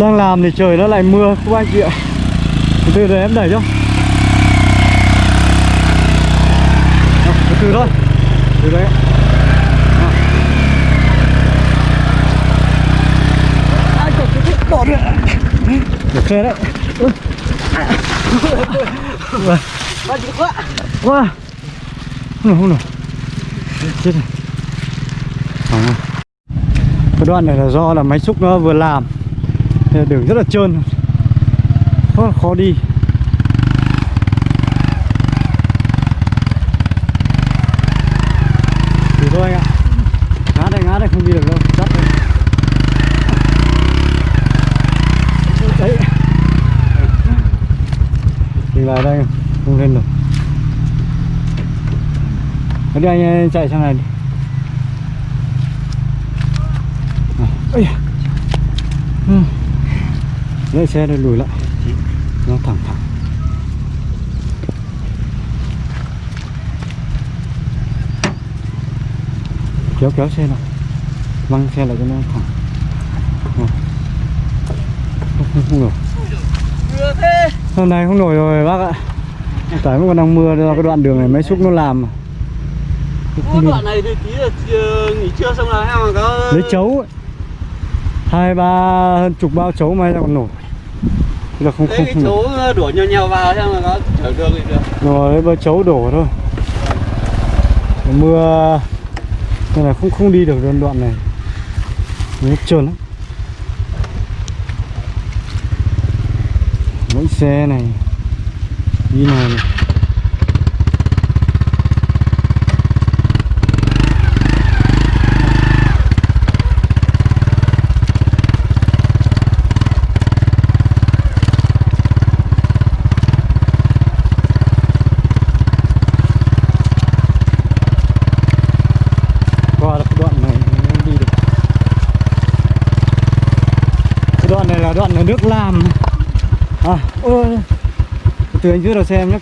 đang làm thì trời nó lại mưa các anh chị ạ. Từ từ để em đẩy cho. Từ từ thôi. Từ đấy. Ai, được được xe đấy. Quá Wow. Quá. Wow. Không nổi, không. Chết rồi. Cái đoạn này là do là máy xúc nó vừa làm đường rất là trơn. Rất là khó đi. Thử thôi anh ạ. Ngã đây, ngã đây không đi được đâu. Chắc đây Đấy. Thì lại đây Không lên được. Đi anh chạy sang này đi À, Ây da. ừ. Lấy xe đây lùi lại. Nó thẳng thẳng. Kéo kéo xe lại. Văng xe lại cho nó thẳng. Không, không, không nổi. Hôm nay không nổi rồi bác ạ. Tại vẫn còn đang mưa do cái đoạn đường này máy xúc nó làm đoạn này thì tí là nghỉ trưa xong là em có lấy chấu ấy. Hai ba hơn chục bao chấu ra còn nổi là không không, không nổi. chỗ đổ nhiều nhiều vào xem là có chở đường thì được rồi bao chấu đổ thôi mưa nên là không không đi được đoạn đoạn này nó trơn lắm mỗi xe này đi này, này. qua được cái đoạn này mới đi được cái đoạn này là đoạn là nước làm à ôi từ anh dưới đầu xe em nhé.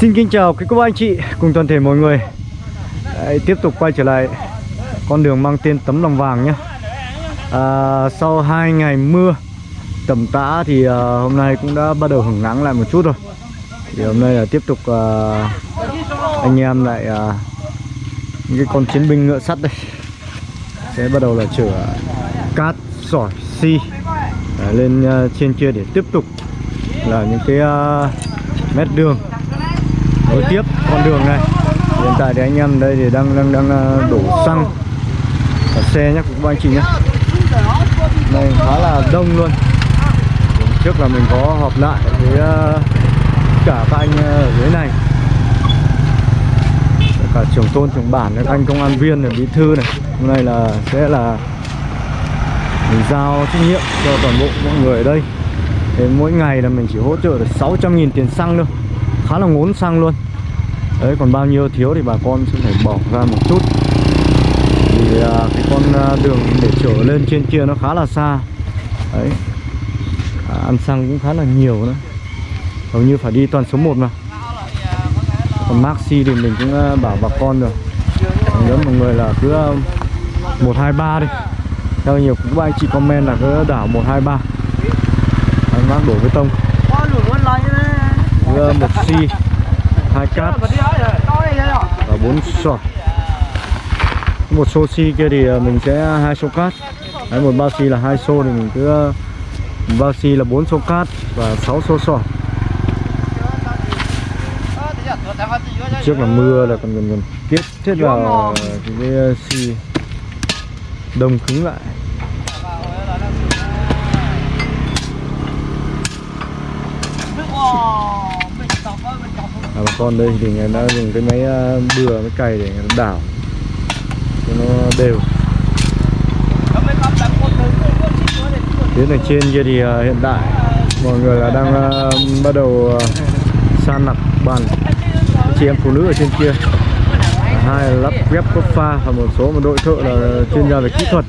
Xin kính chào quý cô anh chị cùng toàn thể mọi người. Đấy, Tiếp tục quay trở lại con đường mang tên tấm lòng vàng nhé. À, Sau 2 ngày mưa tầm tã thì à, hôm nay cũng đã bắt đầu hứng nắng lại một chút rồi. Thì hôm nay là tiếp tục à, anh em lại à, những cái con chiến binh ngựa sắt đây. Sẽ bắt đầu là chở cát, sỏi, xi à, lên à, trên kia để tiếp tục là những cái à, mét đường nối tiếp con đường này. Hiện tại thì anh em đây thì đang đang đang à, đổ xăng. Ở xe nhé các anh chị nhé này khá là đông luôn. Trước là mình có họp lại với à, cả các anh à, ở dưới này. Cả trưởng tôn trưởng bản, các anh công an viên này bí thư này. Hôm nay là sẽ là mình giao trách nhiệm cho toàn bộ mọi người ở đây. Thì mỗi ngày là mình chỉ hỗ trợ được 600.000 tiền xăng thôi khá là ngốn xăng luôn. Đấy còn bao nhiêu thiếu thì bà con sẽ phải bỏ ra một chút. Vì à, cái con à, đường để trở lên trên kia nó khá là xa. Đấy. À, ăn xăng cũng khá là nhiều nữa. Hầu như phải đi toàn số 1 mà. Còn maxi thì mình cũng à, bảo bà con rồi. Nếu mọi người là cứ à, 123 đi. Theo nhiều cũng anh chị comment là cứ đảo 123 anh bác đổ bê tông Có lửa muốn lấy Đưa một xi hai cát và bốn sọt một xô xi kia thì ờ, mình sẽ hai xô cát. Đấy, một bao xi là hai xô thì mình cứ một bao xi là bốn xô cát và 6 xô sọt trước là mưa là còn còn, còn kết hết vào cái, cái ờ, xi đông cứng lại à, con đây thì người đã dùng cái máy ờ, bừa máy cày để người ta đảo. Cho nó đều. Phía này trên kia thì ờ, hiện tại mọi người là đang ờ, bắt đầu san nặc bàn. Chị em phụ nữ ở trên kia. Hai là lắp ghép cốt pha và một số một đội thợ là chuyên gia về kỹ thuật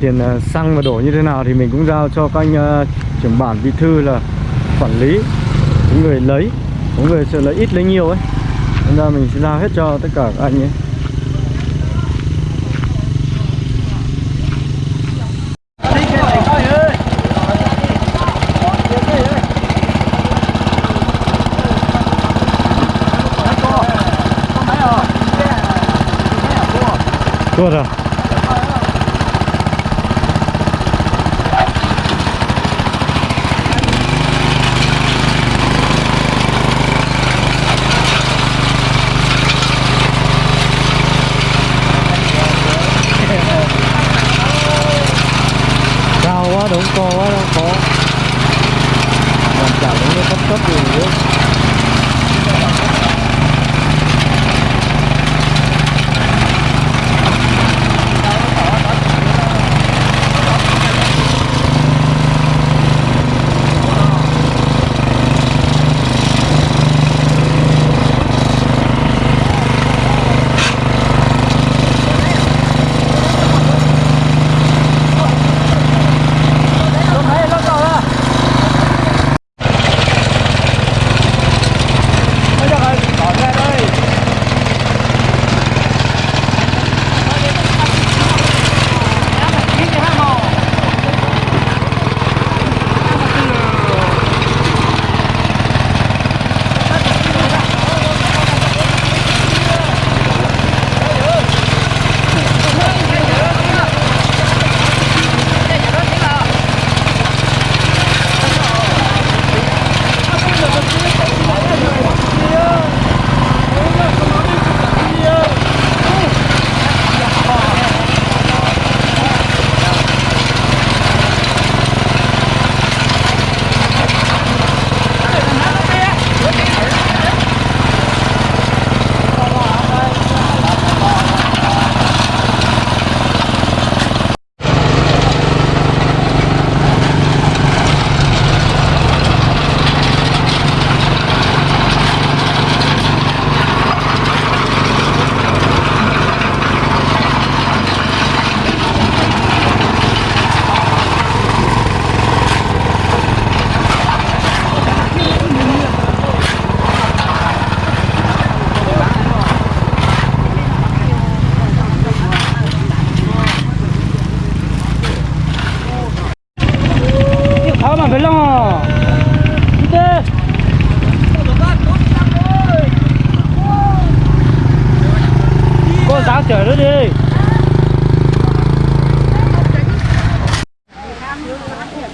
tiền ờ, xăng và đổ như thế nào thì mình cũng giao cho các anh uh, trưởng bản bí thư là quản lý. Những người lấy có người sẽ lấy ít lấy nhiều ấy. Nên ra mình sẽ giao hết cho tất cả các anh ấy. Tuột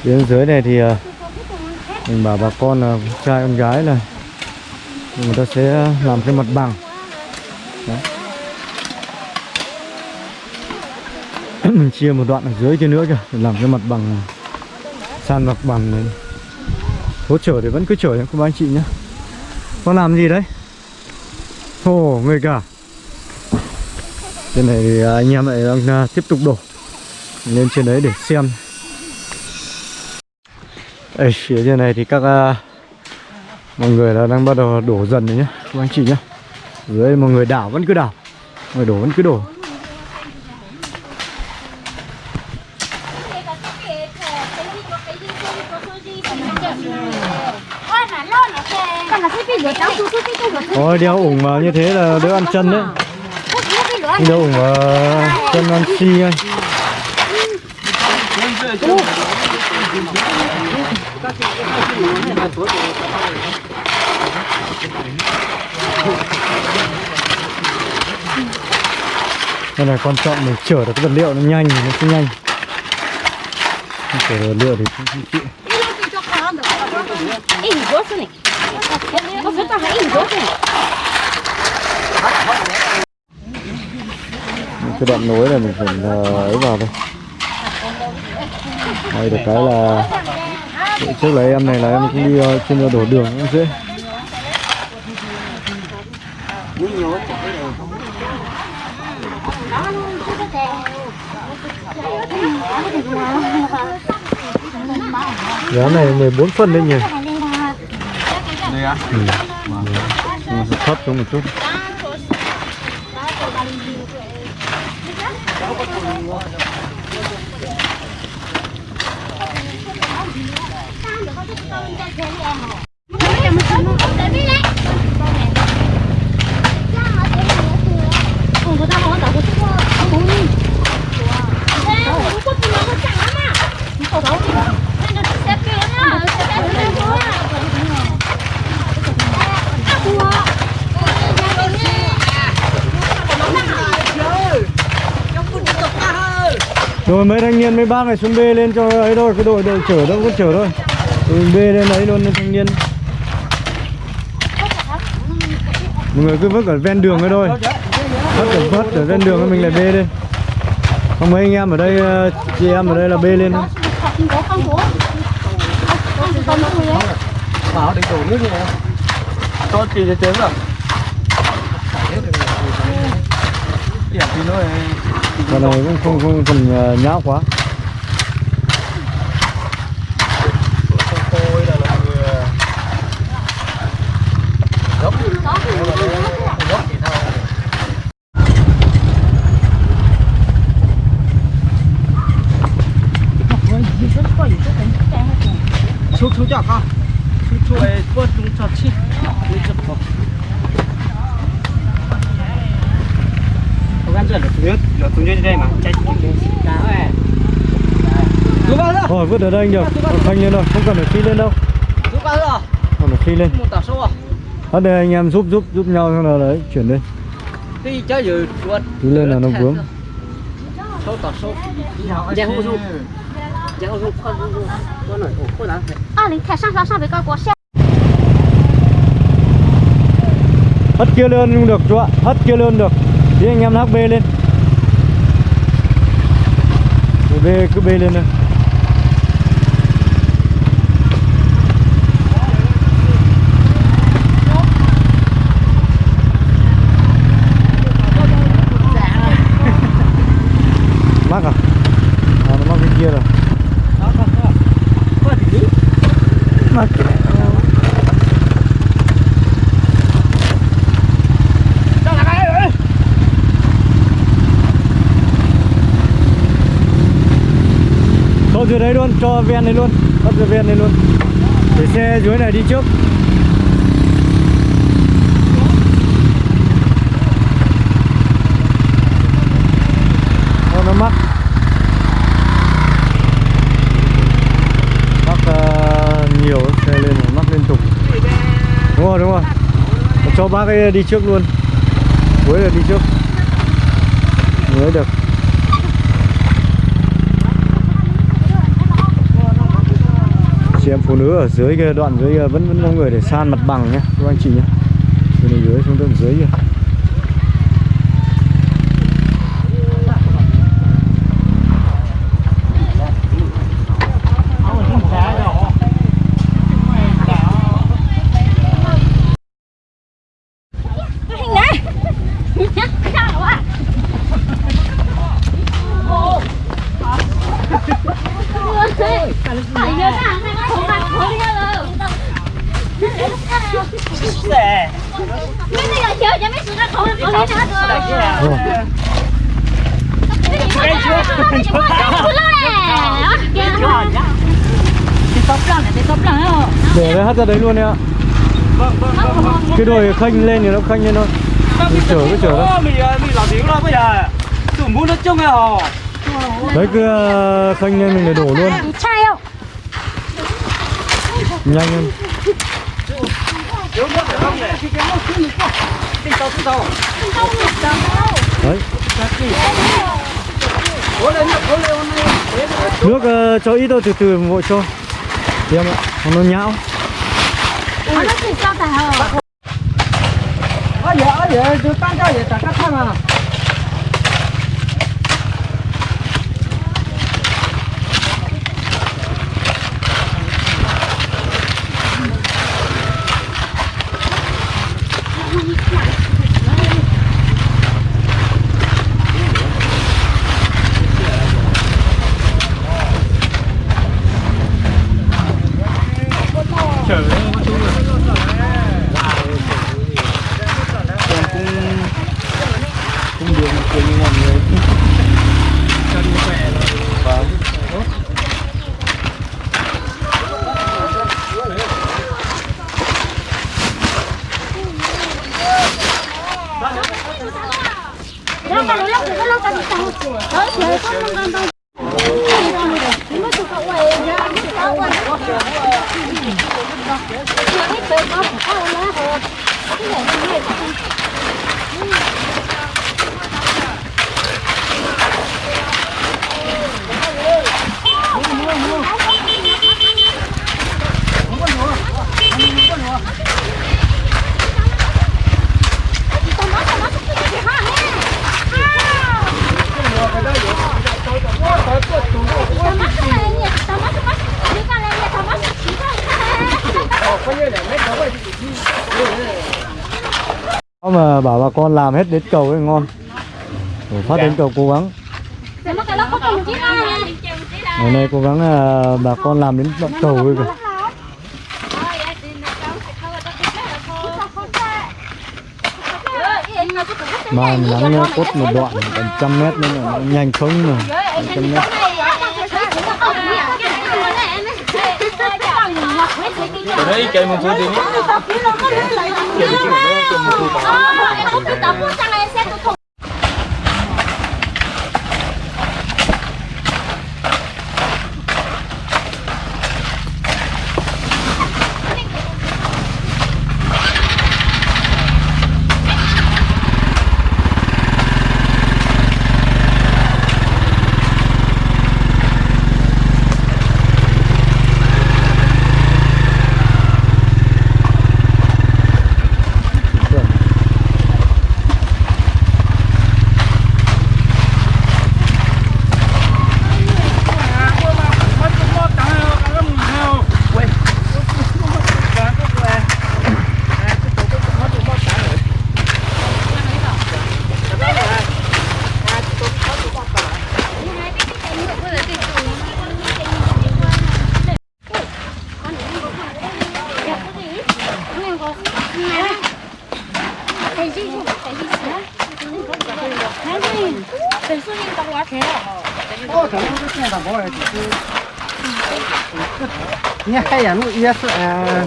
Phía dưới này thì ờ, mình bảo bà con là trai con gái là người ta sẽ làm cái mặt bằng. Đấy. mình chia một đoạn ở dưới kia nữa kìa, để làm cái mặt bằng ờ, san mặt bằng này. hỗ trợ thì vẫn cứ chở nhé, các anh chị nhé. Con làm gì đấy? Ồ, người cả. Trên này thì anh em lại đang tiếp tục đổ. Lên trên đấy để xem. Ê, phía trên này thì các uh, mọi người là đang bắt đầu đổ dần rồi nhé các anh chị nhé dưới mọi người đảo vẫn cứ đảo mọi người đổ vẫn cứ đổ. Ôi đeo ủng mà như thế là đỡ ăn chân đấy. Đeo ủng mà chân ăn xi anh. Đây là quan trọng mình chở được cái vật liệu nó nhanh thì nó sẽ nhanh. Chở được vật liệu thì cũng không chịu cái đoạn nối này mình phải ờ, ấy vào thôi. Hay được cái là trước là em này là em cũng đi ờ, trên đổ đường cũng dễ. Giá này 14 phân đấy nhỉ. Đây á. Nhưng mà thấp xuống một chút Rồi mấy thanh niên, mấy bác này xuống bê lên cho ấy thôi Cái đội đội chở đâu có chở thôi mình bê lên ấy luôn thanh niên Mọi người cứ vứt ở ven đường ấy thôi Vứt ở vứt ở ven đường mình lại bê lên Không mấy anh em ở đây ờ, Chị em ở đây là bê lên thôi Bảo để đổ nước này. Cho chị chế rồi. Nó này. Cũng không không cần ờ, nhão quá Tôi là là người gốc gốc thì thao. Chọc không chú chú ấy bớt chúng cho chi đi chụp không không ăn được tuyết nó tung trên đây mà chạy Thôi vứt ở đây anh được Còn Thanh lên thôi Không cần phải phi lên đâu. Còn phải phi lên. Một tàu sâu à? Ở đây anh em giúp giúp giúp nhau xong là đấy chuyển lên rồi Đi lên là nó vướng sâu tàu sâu giang hô du giang hô du con du con này ổ khôi lắm 二零台上上上北高国线。 Hất kia lên cũng được chú ạ Hất kia lên được Thì anh em hắc bê lên Rồi bê cứ bê lên thôi Thôi dưới đấy luôn, cho ven đấy luôn Bắt dưới ven đấy luôn. Để xe dưới này đi trước. Nó mắc. Mắc uh, nhiều xe lên mắc liên tục. Đúng rồi, đúng rồi. Cho bác ấy đi trước luôn. Cuối là đi trước. Mới được. Chị em phụ nữ ở dưới kia, đoạn dưới kia, vẫn vẫn có người để san mặt bằng nhé, các anh chị nhé. Từ này dưới xuống tận dưới kia Hình này. Sao quá. Phải nhớ rằng này có mặt khối đi rồi. xe Mấy cái giờ chơi cho mấy sự ra khối có đi nữa rồi. Ồ, Cái gì mà cái gì mà cứ lo nè. thì tóc lăng này thì tóc lăng ấy để luôn đấy ạ. Vâng, vâng, vâng, vâng. cái đồi khênh lên thì nó khênh lên thôi. Mình chở cứ chở thôi mình mình làm tiếng rồi bây giờ tụi muốn nó chung hả hò đấy cứ ờ, khênh lên mình để đổ luôn. Chai không? nhanh lên. Nước đấy. Nước uh, cho ít thôi từ từ vội cho Đem em ạ nó nhão. Nó chỉ cho phải hờ. ở giờ ở giờ tôi tăng cho giờ trả cắt thôi mà cái bề có phải có lá hồ cái này nó nghe không Có mà bảo bà con làm hết đến cầu ấy ngon Ủa, phát đến cầu cố gắng ngày nay cố gắng bà con làm đến đoạn cầu ấy kìa mà nắng cốt một đoạn gần trăm mét nên là nó nhanh không mà trăm mét Ở đây cây một số gì nhé. Nghe hay à, nó yes à.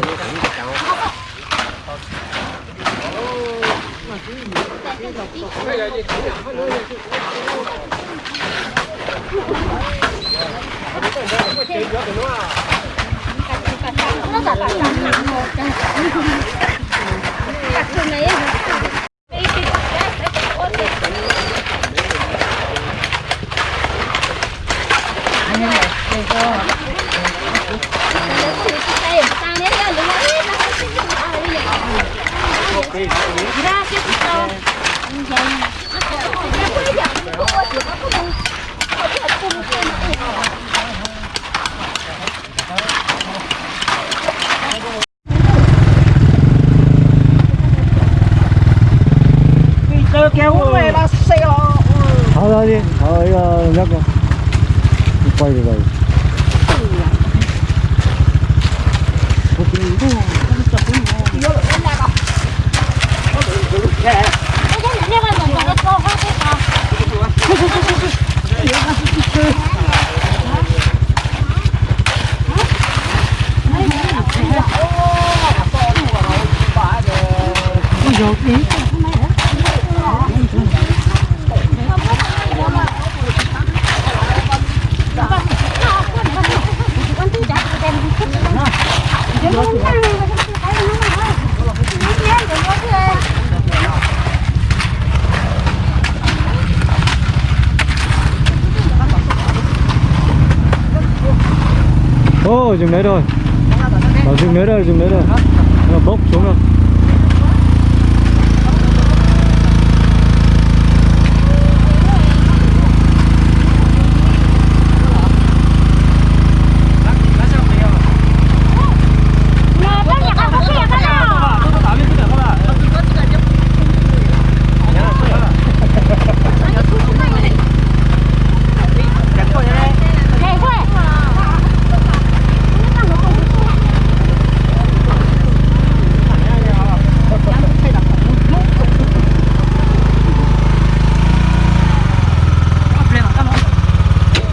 nó giả bảo làm nặng một cái thường này Cơ kéo về là xe Thôi ra đi, thôi uh, nhắc rồi. Quay về rồi. Rồi dừng đấy rồi. Dừng đấy rồi, dừng đấy rồi Nó là bốc xuống rồi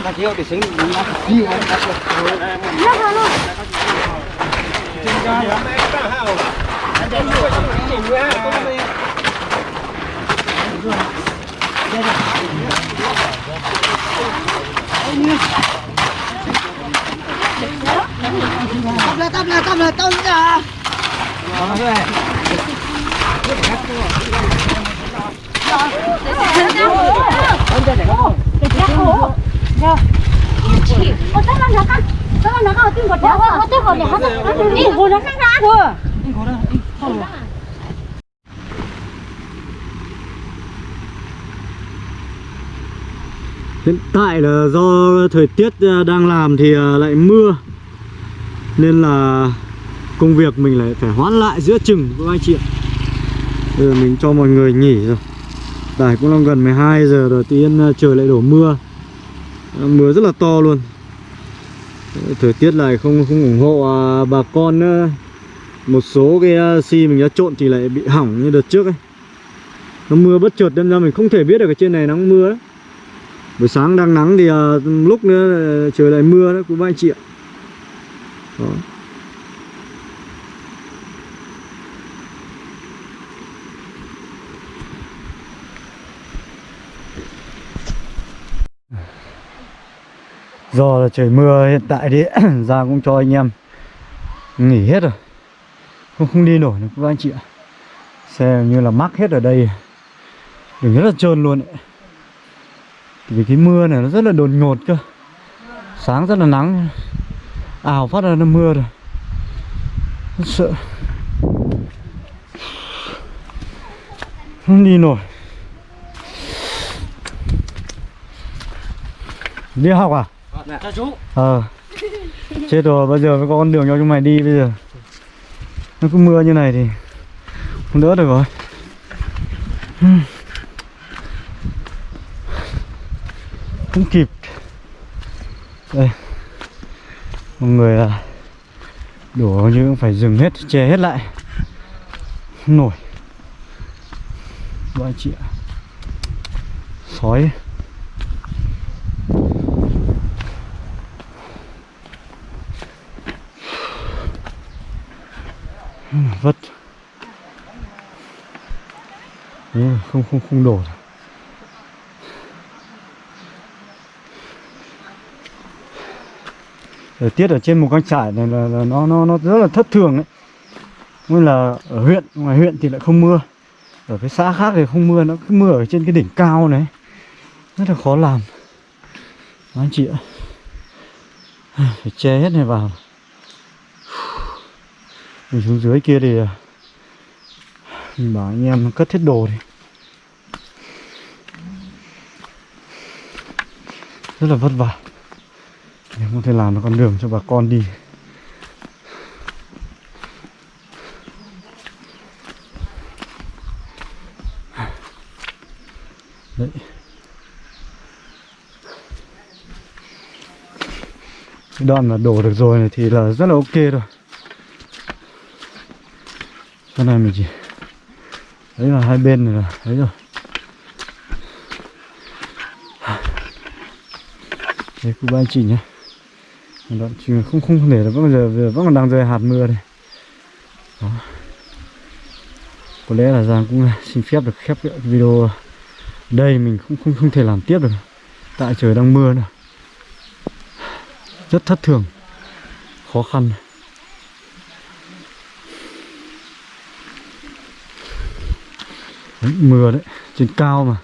nát là chiếu thì xính nát nhiều Tâm là đây. là tâm là tâm là Hiện tại là do thời tiết đang làm thì lại mưa Nên là công việc mình lại phải hoãn lại giữa chừng các anh chị ạ Bây giờ mình cho mọi người nghỉ rồi Tại cũng đang gần 12 giờ rồi tự nhiên trời lại đổ mưa Mưa rất là to luôn. Thời tiết này không không ủng hộ à, bà con nữa Một số cái à, xi mình đã trộn thì lại bị hỏng như đợt trước ấy. Nó mưa bất chợt nên ra mình không thể biết được ở trên này nắng mưa đấy buổi sáng đang nắng thì à, lúc nữa ờ, trời lại mưa đấy quý ba anh chị ạ đó. Do là trời mưa hiện tại thì ra cũng cho anh em nghỉ hết rồi. Không không đi nổi nữa các anh chị ạ. Xe như là mắc hết ở đây. Đường rất là trơn luôn ấy. Vì cái mưa này nó rất là đột ngột cơ. Sáng rất là nắng. Ảo phát ra nó mưa rồi. Rất sợ. Không đi nổi. Đi học à? Dạ. Cho chú. Ờ. Chết rồi, bây giờ mới có con đường cho chúng mày đi bây giờ. Nó cứ mưa như này thì Không đỡ được rồi. Không kịp. Đây. Mọi người là đổ như cũng phải dừng hết che hết lại. Không nổi. Bọn chị ạ. Sói. Vất. Đấy, không không không đổ thời tiết ở trên một con trải này là, là nó nó nó rất là thất thường đấy nguyên là ở huyện ngoài huyện thì lại không mưa. Ở cái xã khác thì không mưa nó cứ mưa ở trên cái đỉnh cao này. Rất là khó làm. Đó, anh chị ạ. Phải che hết này vào mình xuống dưới kia thì à, mình bảo anh em cất hết đồ đi. Rất là vất vả. Để có thể làm được con đường cho bà con đi. Đấy. Cái đoạn mà đổ được rồi này thì là rất là ok rồi cái này mình chỉ đấy là hai bên này là, đấy rồi. Đấy cô ba anh chị nhé. Đoạn trường không không để là vẫn giờ giờ vẫn còn đang rơi hạt mưa đây. Đó. Có lẽ là giang cũng à, xin phép được khép video. Đây mình cũng không không thể làm tiếp được. Tại trời đang mưa nữa. Rất thất thường. Khó khăn. Mưa đấy trên cao mà.